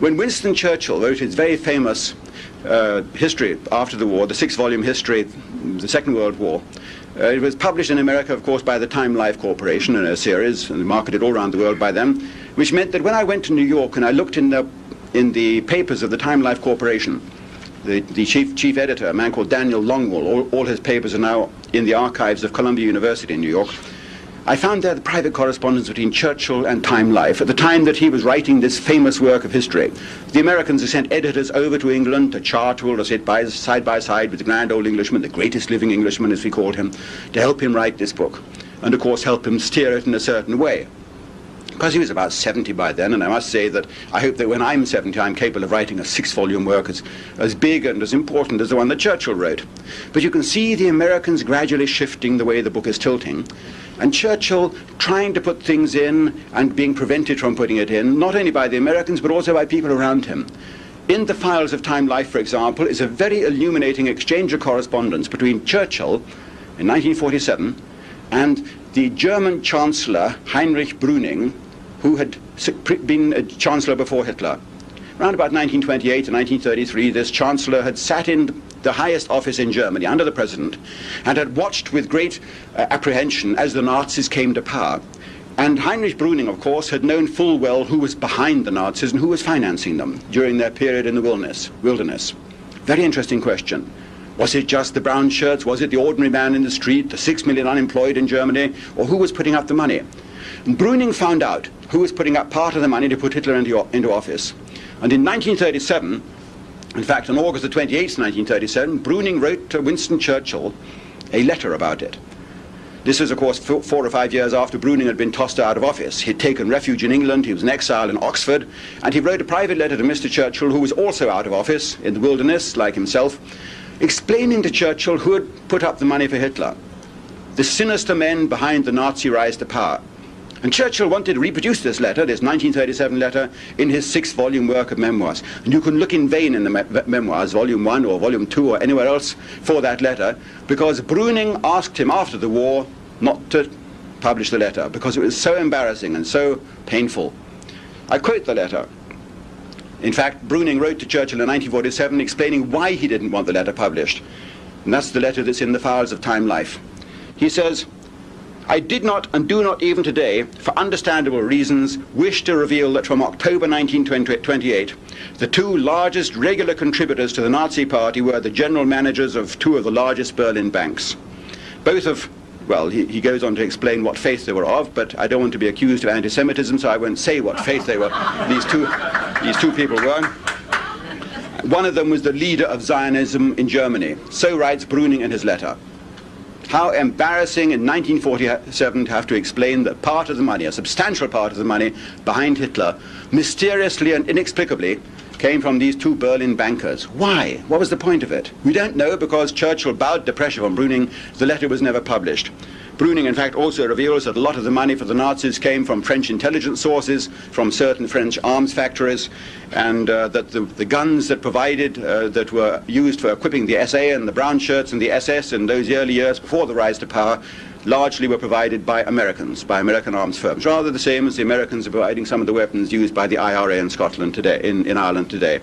When Winston Churchill wrote his very famous uh, history after the war, the six-volume history, the Second World War, uh, it was published in America, of course, by the Time Life Corporation in a series, and marketed all around the world by them, which meant that when I went to New York and I looked in the, in the papers of the Time Life Corporation, the, the chief, chief editor, a man called Daniel Longwell, all, all his papers are now in the archives of Columbia University in New York. I found there the private correspondence between Churchill and Time Life at the time that he was writing this famous work of history. The Americans had sent editors over to England to Chartwell to sit by, side by side with the grand old Englishman, the greatest living Englishman as we called him, to help him write this book and of course help him steer it in a certain way because he was about 70 by then, and I must say that I hope that when I'm 70, I'm capable of writing a six-volume work as, as big and as important as the one that Churchill wrote. But you can see the Americans gradually shifting the way the book is tilting, and Churchill trying to put things in and being prevented from putting it in, not only by the Americans, but also by people around him. In the files of Time Life, for example, is a very illuminating exchange of correspondence between Churchill in 1947 and the German Chancellor Heinrich Brüning, who had been a chancellor before Hitler. Around about 1928 and 1933, this chancellor had sat in the highest office in Germany under the president and had watched with great uh, apprehension as the Nazis came to power. And Heinrich Brüning, of course, had known full well who was behind the Nazis and who was financing them during their period in the wilderness. wilderness. Very interesting question. Was it just the brown shirts? Was it the ordinary man in the street, the six million unemployed in Germany? Or who was putting up the money? And Brüning found out who was putting up part of the money to put Hitler into, into office. And in 1937, in fact, on August the 28th, 1937, Brüning wrote to Winston Churchill a letter about it. This was, of course, four or five years after Brüning had been tossed out of office. He'd taken refuge in England, he was in exile in Oxford, and he wrote a private letter to Mr. Churchill, who was also out of office in the wilderness, like himself, explaining to Churchill who had put up the money for Hitler. The sinister men behind the Nazi rise to power. And Churchill wanted to reproduce this letter, this 1937 letter, in his six-volume work of memoirs. And you can look in vain in the me memoirs, volume one or volume two or anywhere else for that letter, because Brüning asked him after the war not to publish the letter, because it was so embarrassing and so painful. I quote the letter. In fact, Brüning wrote to Churchill in 1947 explaining why he didn't want the letter published. And that's the letter that's in the files of Time Life. He says, I did not and do not even today, for understandable reasons, wish to reveal that from October 1928, the two largest regular contributors to the Nazi Party were the general managers of two of the largest Berlin banks. Both of well, he, he, goes on to explain what faith they were of, but I don't want to be accused of anti-Semitism, so I won't say what faith they were. These two, these two people were. One of them was the leader of Zionism in Germany. So writes Brüning in his letter. How embarrassing in 1947 to have to explain that part of the money, a substantial part of the money behind Hitler, mysteriously and inexplicably came from these two Berlin bankers. Why? What was the point of it? We don't know because Churchill bowed to pressure from Brüning. The letter was never published. Brüning, in fact, also reveals that a lot of the money for the Nazis came from French intelligence sources, from certain French arms factories, and uh, that the, the, guns that provided, uh, that were used for equipping the SA and the brown shirts and the SS in those early years before the rise to power, largely were provided by Americans, by American arms firms, rather the same as the Americans are providing some of the weapons used by the IRA in Scotland today, in, in Ireland today.